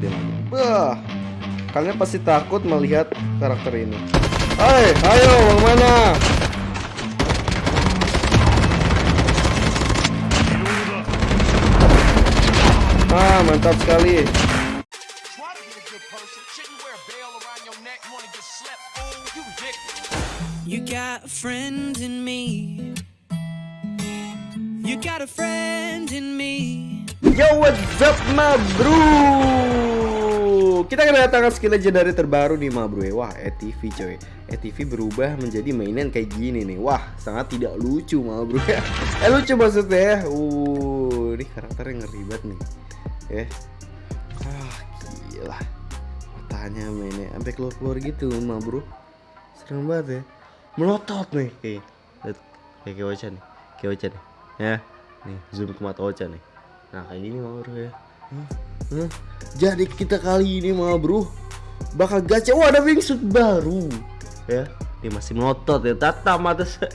liatin lagi. Wah, kalian pasti takut melihat karakter ini. Hai, ayo, mau mana? Ah, mantap sekali. You got a friend in me. You got a friend in me. Yo, what's up, ma bro? Kita kedatangan skill legendary terbaru nih, ma bro. Wah, ETV coy. ETV berubah menjadi mainan kayak gini nih. Wah, sangat tidak lucu, ma bro. eh, lucu maksudnya ya. Uh, ini karakternya ngeri banget nih. Ya. Ah, gila. Matanya mainnya sampai keluar-keluar gitu, ma bro. Serem banget ya. Melotot nih. Kayak kayak Ocha nih. Kayak Ocha nih. Ya. Nih, zoom ke mata Ocha nih. Nah kayak gini mah bro ya. Hah? Hah? Jadi kita kali ini mah bro Bakal gacha. Wah ada wingsuit baru. Ya Dia masih melotot ya. Tata mata saya.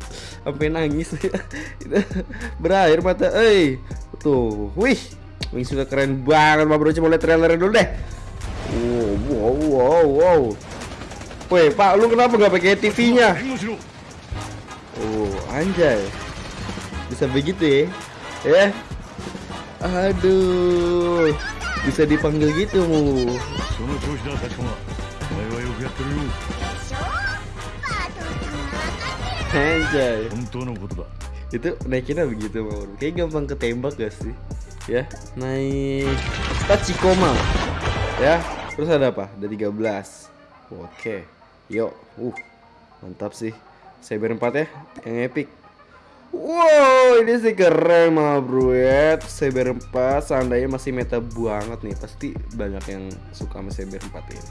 Sampai nangis. Ya Berair mata Eh Tuh Wih Wingsuitnya keren banget mah bro. Coba lihat trailernya dulu deh. Wow wow wow wow. Woi pak lu kenapa gak pakai TV nya Oh anjay. Bisa begitu ya? Ya Aduh, bisa dipanggil gitu. Anjay. Itu naikinnya begitu, mau. Kayak gampang ketembak gak sih? Ya, naik Tachikoma. Ya, terus ada apa? Ada 13. Oke. Yuk, uh. Mantap sih. Cyber 4 ya, yang epic. Wow, ini sih keren mah bro ya. Cyber 4 seandainya masih meta banget nih Pasti banyak yang suka sama Cyber 4 ini.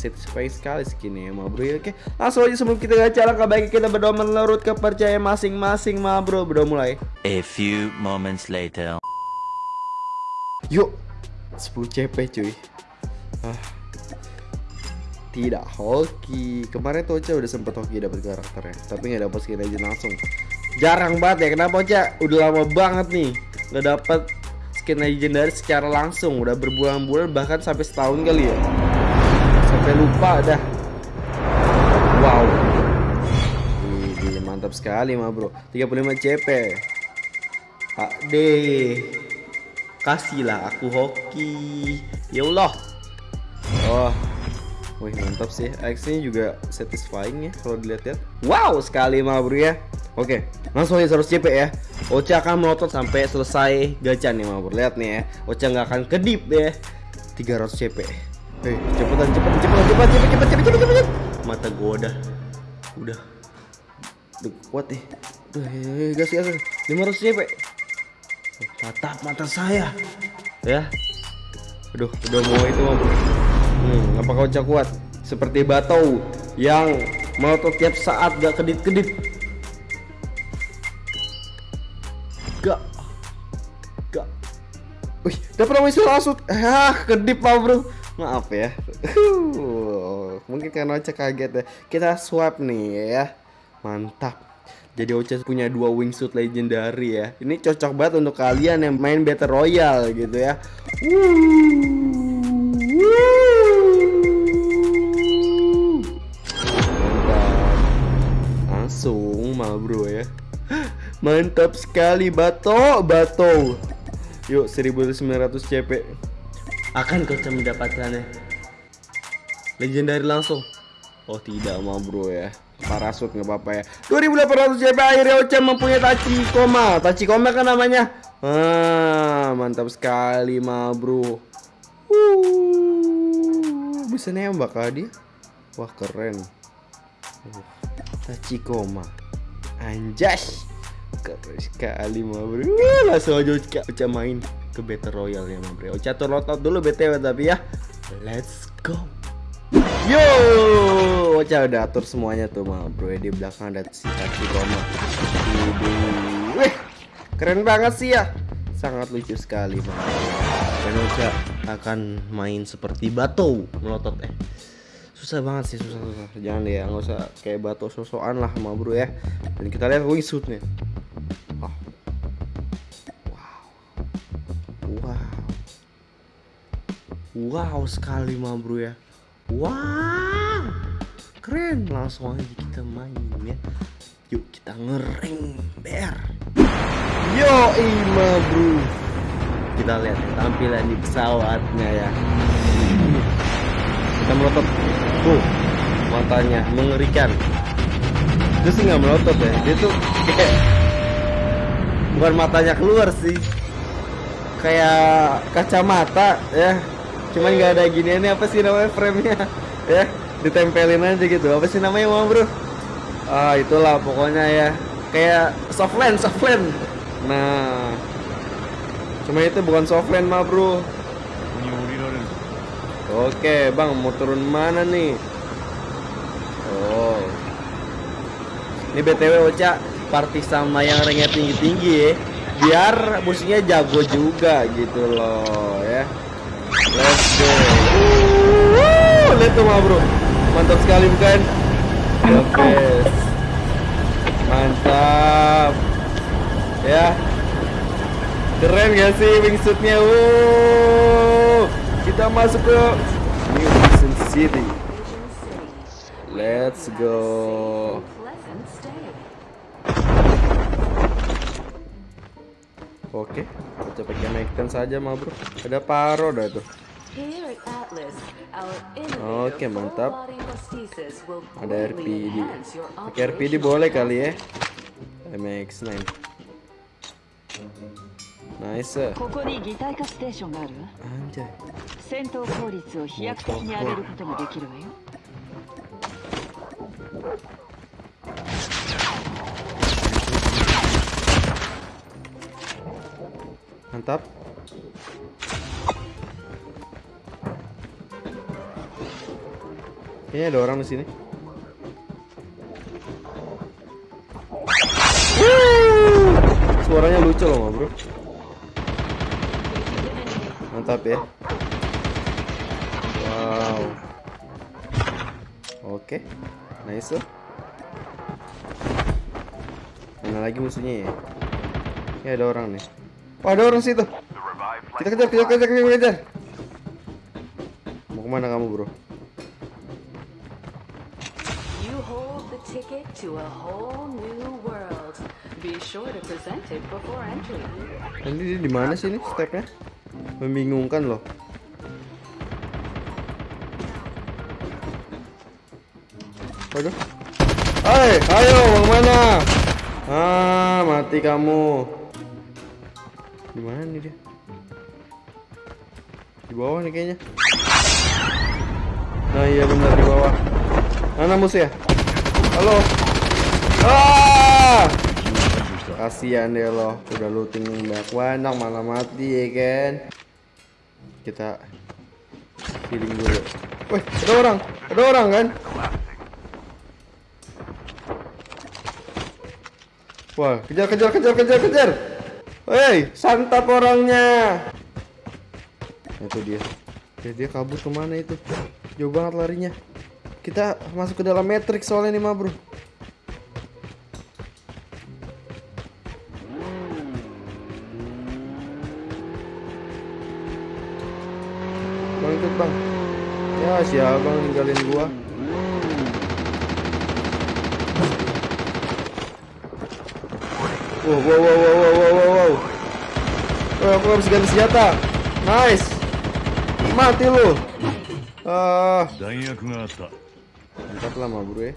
Satisfying sekali skinnya ya mah bro ya. Oke, langsung aja sebelum kita gacha Langkah baik kita berdoa menurut kepercayaan masing-masing mah bro. Berdoa mulai. A few moments later. Yuk 10 CP cuy. Ah. Tidak hoki. Kemarin tuh Ocha udah sempet hoki dapat karakternya Tapi nggak dapet skin aja langsung Jarang banget ya Kenapa Ocha udah lama banget nih Nggak dapet skin legendary secara langsung. Udah berbulan-bulan bahkan sampai setahun kali ya. Sampai lupa dah. Wow. Wih, mantap sekali mah bro. 35 CP HD Kasihlah aku hoki. Ya Allah. Oh. Wih mantap sih. X-nya juga satisfying ya Kalau dilihat-lihat. Wow sekali mah bro ya Oke langsung aja 100 CP ya. Ocha akan melotot sampai selesai gacha nih bro Lihat nih ya Ocha nggak akan kedip ya. 300 CP Hei cepetan cepetan cepetan cepetan cepet cepet cepet cepet cepet Mata gua udah Udah. Udah kuat nih. Hei, gas gas gas. 500 CP tatap mata saya. Ya. Aduh udah mau itu mau hmm, apa kau cak kuat? Seperti batau yang melotot tiap saat gak kedip gak wih dapat namanya langsung ah kedip lah bro maaf ya mungkin karena Ocha kaget ya kita swap nih ya mantap jadi Ocha punya dua wingsuit legendary ya. Ini cocok banget untuk kalian yang main Battle Royale gitu ya. Mantap. Langsung mah bro ya. Mantap sekali Bato, Bato. Yuk 1900 CP. Akan kau mendapatkannya. Legendary langsung. Oh tidak mah bro ya. Parasut nggak apa-apa ya. 2800 JP akhirnya Ocha mempunyai Tachikoma Tachikoma kan namanya? Ah, Mantap sekali mah bro. Uh, Bisa nembak kah dia. Wah keren. Uh, Tachikoma Anjas sekali mah bro Langsung aja Ocha, Ocha main ke Battle Royale ya mah bro Ocha turn out dulu BTW tapi ya Let's go Yo, Ocha udah atur semuanya tuh mah bro di belakang ada si Tachikoma. Wih, keren banget sih ya. Sangat lucu sekali mah. Dan Ocha akan main seperti Bato melotot eh. Susah banget sih susah susah. Jangan deh ya, nggak usah kayak Bato sosokan lah mah bro ya. Dan kita lihat wingsuitnya. Wow. Sekali ma bro ya. Wow Keren. Langsung aja kita main ya. Yuk kita ngereng BR Yo ma bro. Kita lihat tampilan di pesawatnya ya. Kita melotot. Tuh Matanya mengerikan. Itu sih nggak melotot ya. Dia tuh kayak Bukan matanya keluar sih. Kayak kacamata ya cuman nggak ada gini ini apa sih namanya frame-nya? Ya ditempelin aja gitu. Apa sih namanya mau bro? Ah itulah pokoknya ya. Kayak soft lens soft lens. Nah cuma itu bukan soft lens mah bro. Oke bang mau turun mana nih? Oh. Ini BTW Oca Party sama yang ringnya tinggi-tinggi ya. Biar musiknya jago juga gitu loh ya let's go. Wuh, lihat tuh mah bro. Mantap sekali bukan? Best. Mantap. Ya. Keren gak sih wingsuitnya? Wuh, kita masuk ke New Vision City. Let's go Oke, kita pakai Magnum saja ma bro. Ada paro dah itu. Oke okay, mantap. Ada RPD. Pakai RPD boleh kali ya. MX9. Nice. Anjay. Motor. Mantap. Kayaknya ada orang di sini. Suaranya lucu loh, bro. Mantap ya. Wow. Oke, nice. Mana lagi musuhnya ya? Ini ada orang nih. Wah, ada orang situ. Kita kejar, kejar, kejar, kejar, kejar. Mau ke mana kamu, bro? You hold the ticket to a whole new world. Be sure to present it before entry. Ini di mana sih nih stepnya? Membingungkan loh. Waduh. Hai, ayo, mau mana? Ah, mati kamu. Di mana nih dia? Di bawah nih kayaknya. Nah, iya benar di bawah. Mana musuh ya? Halo. Ah! Kasihan deh lo, udah looting banyak banyak malah mati ya kan. Kita healing dulu. Wih, ada orang, ada orang kan? Wah, kejar, kejar, kejar, kejar, kejar. Hei, santap orangnya. Itu dia. Ya, dia kabur ke mana itu? Jauh banget larinya. Kita masuk ke dalam matrix soalnya nih mah bro. Bang ikut bang. Ya si abang ninggalin gua. Wow, wow, wow, wow, wow, wow, Oh, aku harus ganti senjata. Nice. Mati lu. Ah. Uh, Mantap lama bro ya.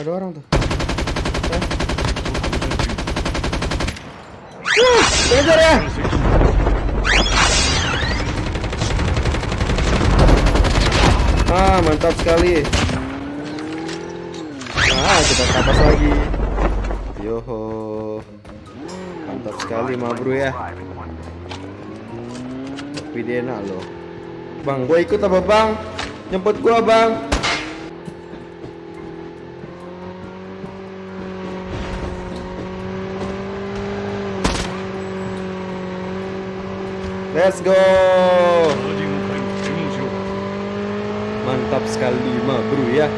Ada orang tuh. Eh. Kejar ya. Ah, mantap sekali. ah kita kapas lagi. Yoho mantap sekali mah bro ya. Tapi dia enak loh. Bang gue ikut apa bang? Nyempet gua bang. Let's go. Mantap sekali mah bro ya.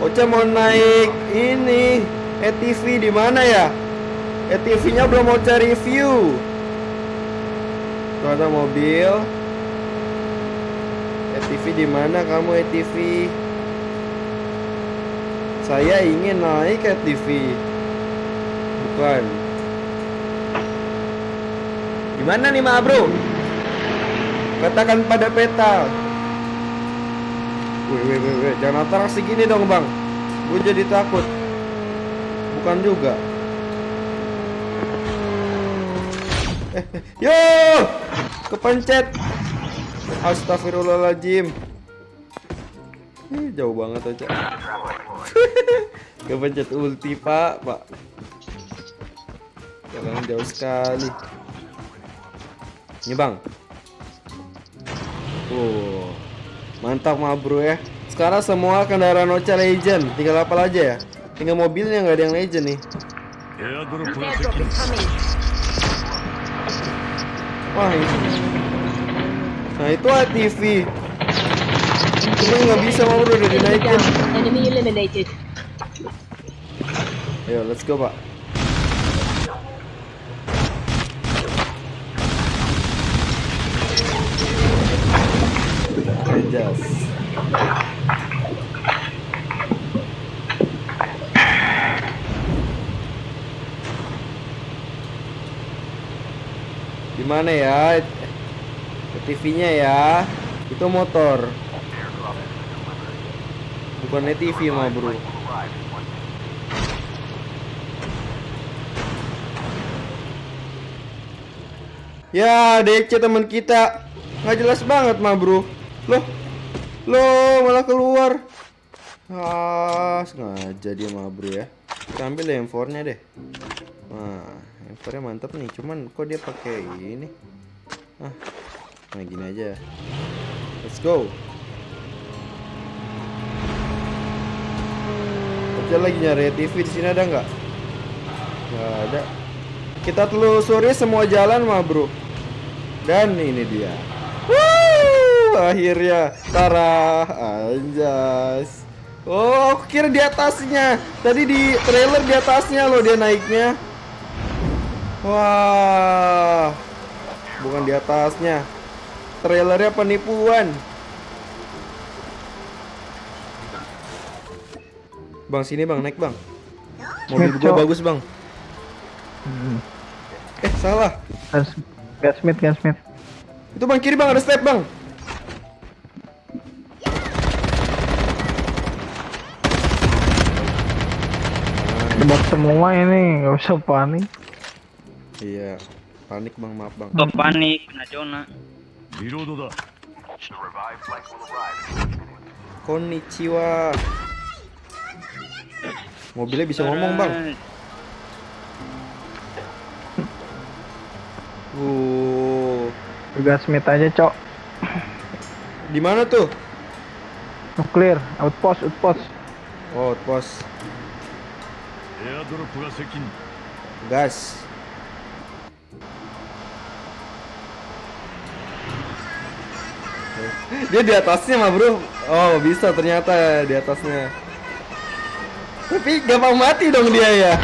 Oca mau naik ini. ATV di mana ya? ATV-nya belum mau cari review. Tuh ada mobil. ATV di mana kamu ATV? Saya ingin naik ATV. Bukan. Gimana nih Ma Bro? Katakan pada peta. Wih, wih, wih, wih. jangan atraksi gini dong bang. Gue jadi takut. Bukan juga. Eh, yo, kepencet. Astagfirullahaladzim. Ih, jauh banget aja. kepencet ulti pak, pak. Jangan jauh sekali. Ini bang. Oh, mantap mah bro ya. Sekarang semua kendaraan Ocha Legend. Tinggal apa aja ya? Tinggal mobilnya nggak ada yang legend nih. Wah ini. Nah itu ATV. Cuma nggak bisa mau udah dinaikin. Enemy ya Ayo let's go pak. Just. Gimana ya? TV-nya ya. Itu motor. Bukan TV mah bro. Ya, DC teman kita. Nggak jelas banget mah, Bro. Loh. Loh, malah keluar. Ah, sengaja dia mah, Bro ya. Kita ambil M4-nya deh. Nah, M4-nya mantap nih. Cuman kok dia pakai ini? Ah. Nah, gini aja. Let's go. Kerja lagi nyari TV di sini ada nggak? Nggak ada. Kita telusuri semua jalan mah bro Dan ini dia Wuh, Akhirnya Tara Anjas Oh aku kira di atasnya Tadi di trailer di atasnya loh dia naiknya Wah. Bukan di atasnya. Trailernya penipuan. Bang sini bang. Naik bang. Mobil gua bagus bang. Eh salah. Gas, gasmith, gasmith. Itu bang kiri bang. Ada step bang. Tebak semua ini, nggak usah panik. Iya. Panik bang, maaf bang. Oh, panik, kena zona. Konnichiwa. Mobilnya bisa ngomong bang. Uh. Tugas metanya aja cok. Di mana tuh? Nuklir, outpost, outpost. Oh, outpost. Gas. Dia di atasnya mah bro. Oh bisa ternyata di atasnya. Tapi gampang mati dong dia ya.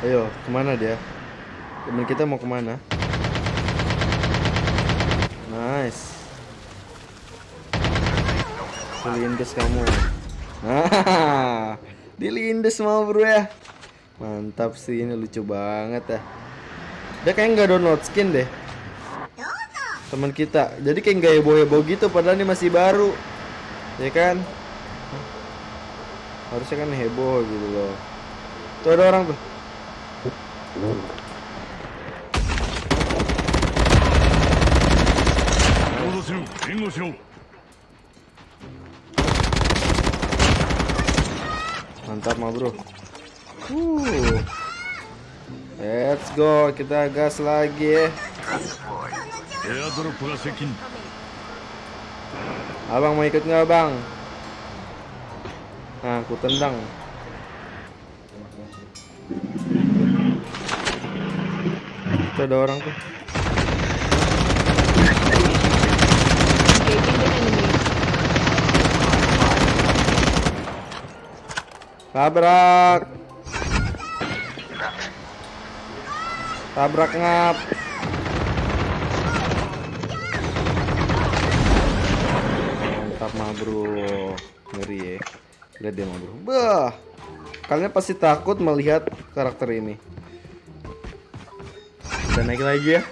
Ayo, ke mana dia? Temen kita mau ke mana? Nice. Dilindes kamu. Nah, dilindes mau bro ya. Mantap sih ini lucu banget ya. Dia kayak nggak download skin deh. Teman kita. Jadi kayak nggak heboh-heboh gitu padahal ini masih baru. Ya kan? Harusnya kan heboh gitu loh. Tuh ada orang tuh. mantap mah bro. Uh. let's go. Kita gas lagi ya. abang mau ikut nggak bang? Nah aku tendang. Itu ada orang tuh. Tabrak. Tabrak ngap. Mantap mah bro. Ngeri ya. Lihat dia mah bro. Bah. Kalian pasti takut melihat karakter ini. Kita naik lagi ya.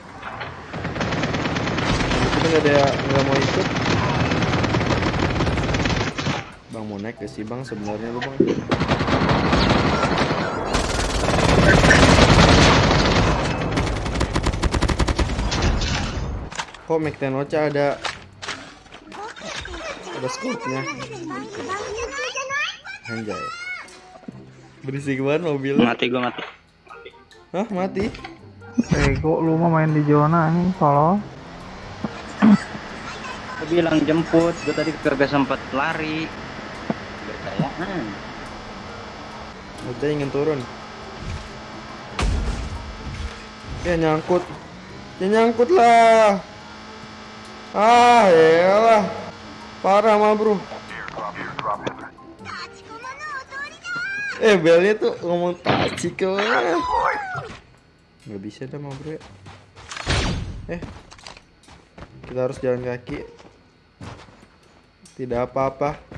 Kita nggak ada nggak mau ikut. Bang mau naik gak sih bang sebenarnya lu bang? Kok Mac Tenocha ada ada scope-nya? Anjay. Berisik banget mobilnya. Mati gua mati. Hah, mati? Ego lu mah main di zona ini kalau Gua bilang jemput, gua tadi kagak sempat lari. Berkayaan. Ocha ingin turun. Ya nyangkut. Ya nyangkut lah. Ah, elah. Parah mah, Bro. Eh, belnya tuh ngomong taci ke. Nggak bisa dah mah, Bro ya. Eh. Kita harus jalan kaki. Tidak apa-apa.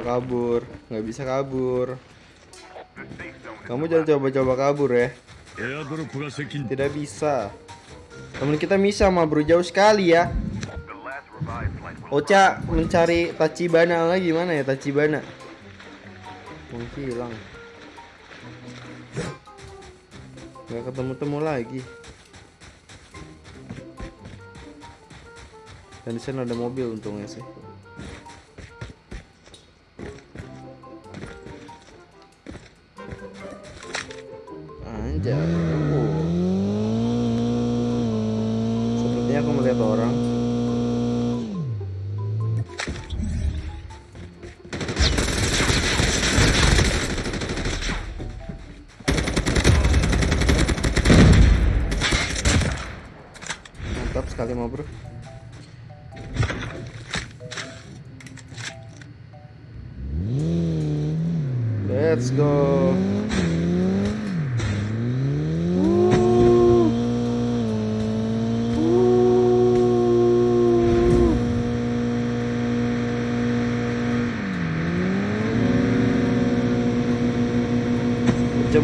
coba kabur. Nggak bisa kabur. Kamu jangan coba-coba kabur ya. Tidak bisa. Teman kita bisa mah bro jauh sekali ya. Ocha mencari Tachibana lagi. Mana ya Tachibana? Mungkin hilang. Nggak ketemu-temu lagi. Dan di sana ada mobil untungnya sih. Oh. Sepertinya aku melihat orang.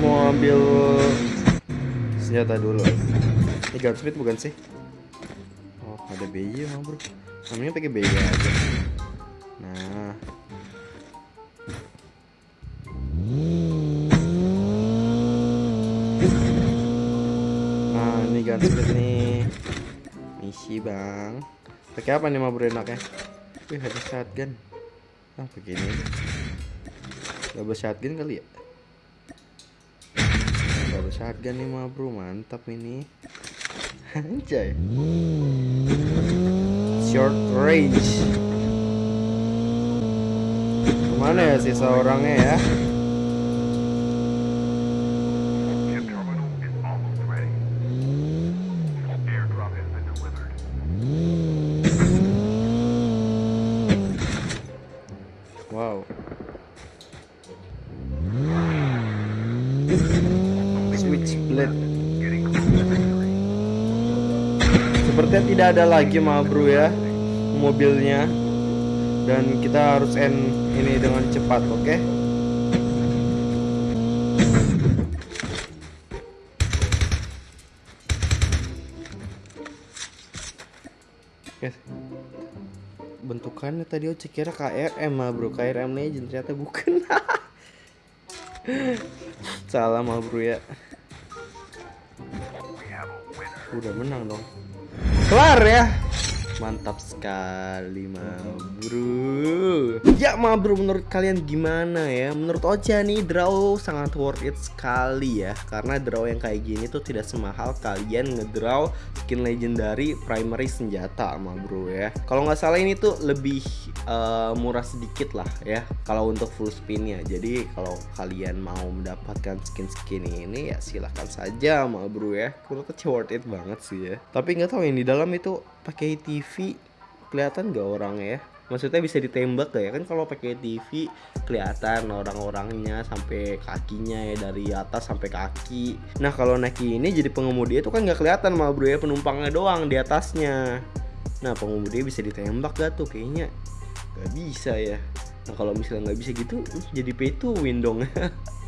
Mau ambil senjata dulu. Ini gunsmith bukan sih? Oh, ada BY mah bro. Namanya pakai BY aja. Nah. Nah, ini gunsmith nih. Misi bang. Pakai apa nih mah bro enaknya? Wih, ada shotgun. Ah, begini. Double shotgun kali ya? Double shotgun nih mah bro, mantap ini. Anjay. Short range. Ke mana ya sisa orangnya ya? Ada lagi mah bro ya mobilnya. Dan kita harus end ini dengan cepat, oke? Oke. bentukannya tadi Oce kira KRM mah bro. KRM Legend ternyata bukan. Salah mah bro ya. Udah menang dong kelar ya mantap sekali ma bro. Ya ma bro menurut kalian gimana ya? Menurut Ocha nih draw sangat worth it sekali ya. Karena draw yang kayak gini tuh tidak semahal kalian ngedraw skin legendary primary senjata ma bro ya. Kalau nggak salah ini tuh lebih uh, murah sedikit lah ya. Kalau untuk full spinnya. Jadi kalau kalian mau mendapatkan skin-skin ini ya silahkan saja ma bro ya. Menurut Ocha worth it banget sih ya. Tapi nggak tahu yang di dalam itu pakai TV kelihatan gak orangnya ya? Maksudnya bisa ditembak gak ya? Kan kalau pakai TV kelihatan orang-orangnya sampai kakinya ya dari atas sampai kaki. Nah kalau naik ini jadi pengemudi itu kan nggak kelihatan mah bro ya penumpangnya doang di atasnya. Nah pengemudi bisa ditembak gak tuh? Kayaknya gak bisa ya. Nah kalau misalnya nggak bisa gitu jadi pay to win dong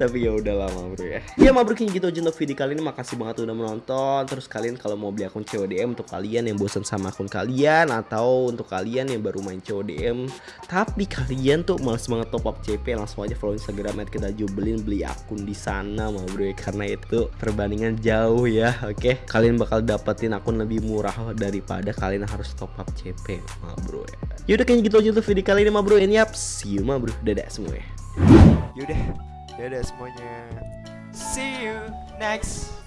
tapi ya udah lama bro ya ya mabrukin gitu aja untuk video kali ini. Makasih banget udah menonton. Terus kalian kalau mau beli akun CODM untuk kalian yang bosan sama akun kalian atau untuk kalian yang baru main CODM tapi kalian tuh males banget top up CP langsung aja follow Instagram kita jubelin beli akun di sana ma bro ya. Karena itu perbandingan jauh ya. Oke? Okay? kalian bakal dapetin akun lebih murah daripada kalian harus top up CP ma bro ya. Yaudah kayaknya gitu aja untuk video kali ini ma bro ini yap see you ma bro dadah semua ya Yaudah, dadah semuanya. See you next